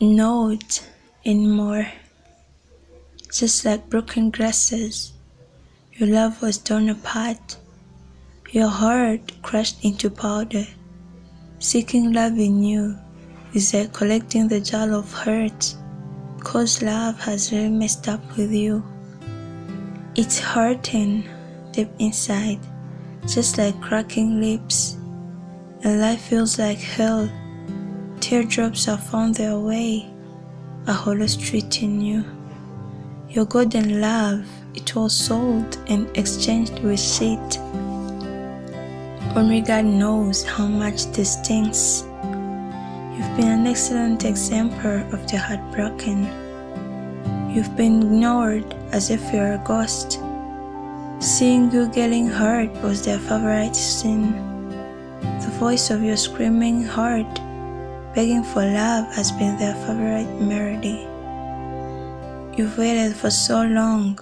not anymore. Just like broken glasses, your love was torn apart, your heart crushed into powder. Seeking love in you is like collecting the jar of hurt, cause love has really messed up with you. It's hurting deep inside, just like cracking lips, and life feels like hell. Teardrops have found their way, a hollow street in you. Your golden love, it was sold and exchanged with shit. Only God knows how much this stings. You've been an excellent example of the heartbroken. You've been ignored as if you're a ghost. Seeing you getting hurt was their favorite sin. The voice of your screaming heart, begging for love, has been their favorite melody. You've waited for so long,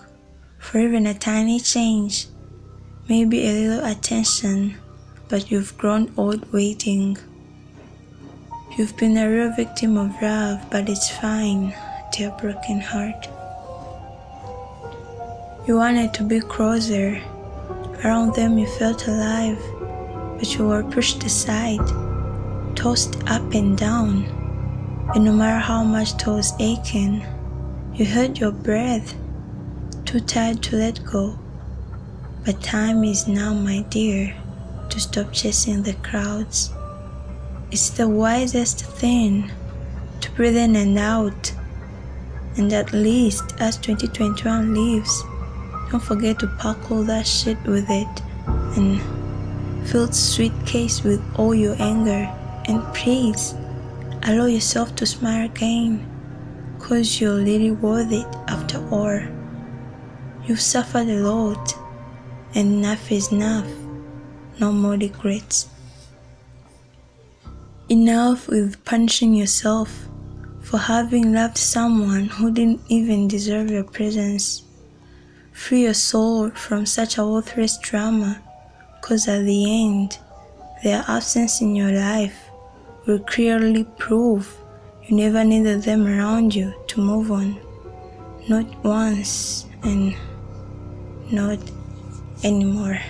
for even a tiny change, maybe a little attention, but you've grown old waiting. You've been a real victim of love, but it's fine, dear broken heart. You wanted to be closer. Around them you felt alive, but you were pushed aside, tossed up and down. And no matter how much toes aching, you held your breath, too tired to let go. But time is now, my dear, to stop chasing the crowds. It's the wisest thing to breathe in and out. And at least as 2021 leaves, don't forget to pack all that shit with it and fill suitcase with all your anger. And please, allow yourself to smile again cause you're really worth it after all. You've suffered a lot, and enough is enough. No more regrets. Enough with punishing yourself for having loved someone who didn't even deserve your presence. Free your soul from such a worthless drama, cause at the end, their absence in your life will clearly prove you never needed them around you to move on. Not once and not anymore.